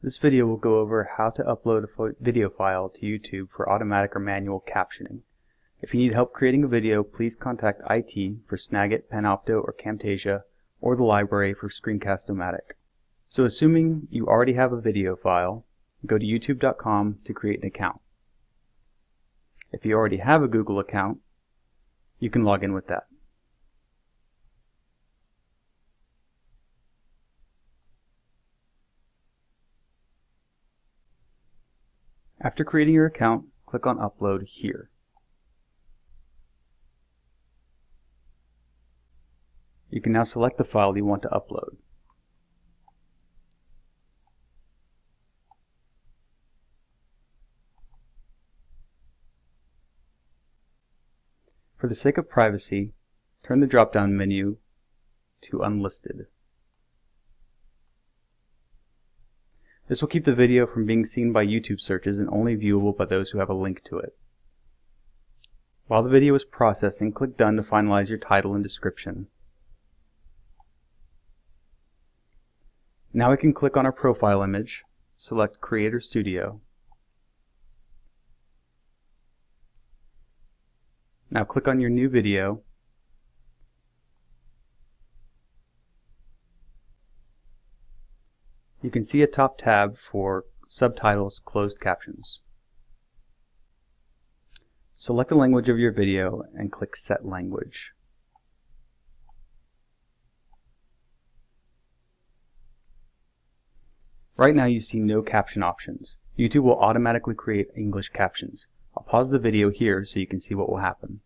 This video will go over how to upload a video file to YouTube for automatic or manual captioning. If you need help creating a video, please contact IT for Snagit, Panopto, or Camtasia, or the library for Screencast-O-Matic. So assuming you already have a video file, go to youtube.com to create an account. If you already have a Google account, you can log in with that. After creating your account, click on Upload here. You can now select the file you want to upload. For the sake of privacy, turn the drop-down menu to Unlisted. This will keep the video from being seen by YouTube searches and only viewable by those who have a link to it. While the video is processing, click Done to finalize your title and description. Now we can click on our profile image, select Creator Studio. Now click on your new video You can see a top tab for Subtitles Closed Captions. Select the language of your video and click Set Language. Right now you see no caption options. YouTube will automatically create English captions. I'll pause the video here so you can see what will happen.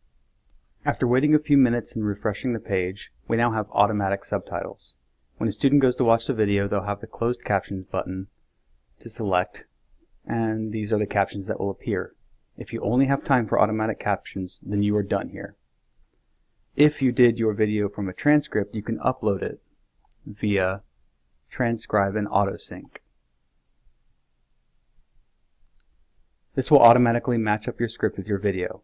After waiting a few minutes and refreshing the page, we now have automatic subtitles. When a student goes to watch the video, they'll have the closed captions button to select, and these are the captions that will appear. If you only have time for automatic captions, then you are done here. If you did your video from a transcript, you can upload it via transcribe and autosync. This will automatically match up your script with your video.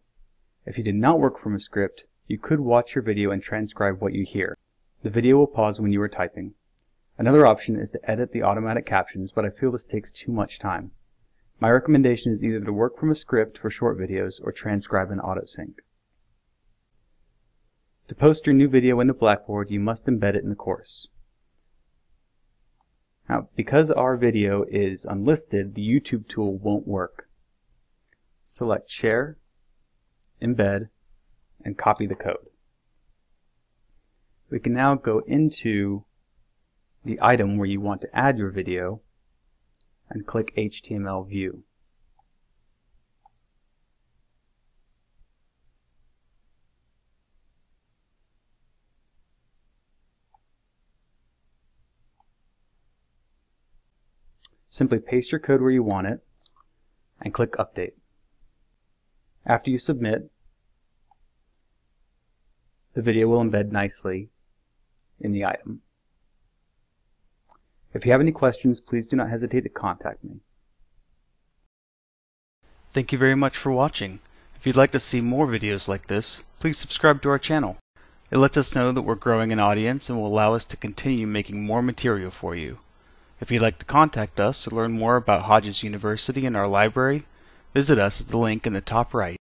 If you did not work from a script, you could watch your video and transcribe what you hear. The video will pause when you are typing. Another option is to edit the automatic captions, but I feel this takes too much time. My recommendation is either to work from a script for short videos or transcribe in AutoSync. To post your new video into Blackboard, you must embed it in the course. Now, because our video is unlisted, the YouTube tool won't work. Select Share, Embed, and copy the code we can now go into the item where you want to add your video and click HTML view. Simply paste your code where you want it and click Update. After you submit, the video will embed nicely in the item. If you have any questions, please do not hesitate to contact me. Thank you very much for watching. If you'd like to see more videos like this, please subscribe to our channel. It lets us know that we're growing an audience and will allow us to continue making more material for you. If you'd like to contact us or learn more about Hodges University and our library, visit us at the link in the top right.